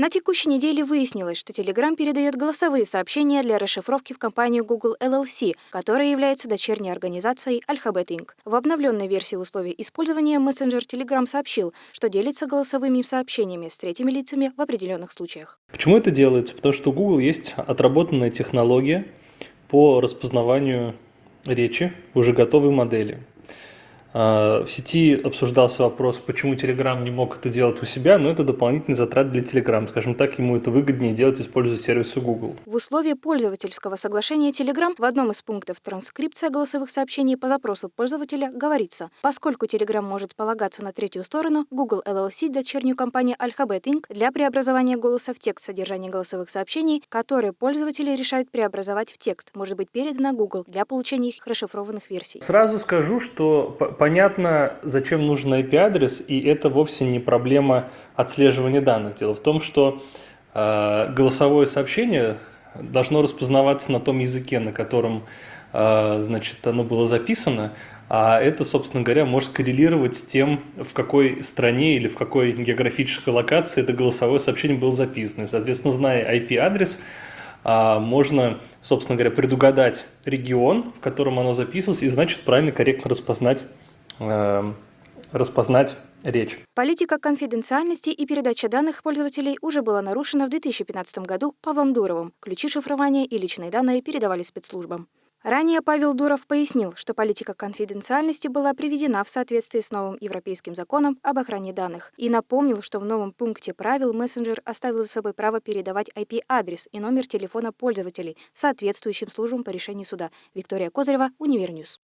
На текущей неделе выяснилось, что Telegram передает голосовые сообщения для расшифровки в компанию Google LLC, которая является дочерней организацией Alphabet Inc. В обновленной версии условий использования мессенджер Telegram сообщил, что делится голосовыми сообщениями с третьими лицами в определенных случаях. Почему это делается? Потому что у Google есть отработанная технология по распознаванию речи уже готовой модели. А, в сети обсуждался вопрос, почему Telegram не мог это делать у себя, но это дополнительный затрат для Telegram. Скажем так, ему это выгоднее делать, используя сервисы Google. В условии пользовательского соглашения Telegram в одном из пунктов транскрипция голосовых сообщений по запросу пользователя говорится, поскольку Telegram может полагаться на третью сторону, Google LLC, дочернюю компанию Alphabet Inc., для преобразования голоса в текст содержание голосовых сообщений, которые пользователи решают преобразовать в текст, может быть передано Google для получения их расшифрованных версий. Сразу скажу, что понятно, зачем нужен IP-адрес, и это вовсе не проблема отслеживания данных. Дело в том, что э, голосовое сообщение должно распознаваться на том языке, на котором э, значит, оно было записано, а это, собственно говоря, может коррелировать с тем, в какой стране или в какой географической локации это голосовое сообщение было записано. И, соответственно, зная IP-адрес, а, можно, собственно говоря, предугадать регион, в котором оно записывалось, и, значит, правильно, корректно распознать распознать речь. Политика конфиденциальности и передача данных пользователей уже была нарушена в 2015 году Павлом Дуровым. Ключи шифрования и личные данные передавали спецслужбам. Ранее Павел Дуров пояснил, что политика конфиденциальности была приведена в соответствии с новым европейским законом об охране данных и напомнил, что в новом пункте правил мессенджер оставил за собой право передавать IP-адрес и номер телефона пользователей соответствующим службам по решению суда. Виктория Козырева, Универньюз.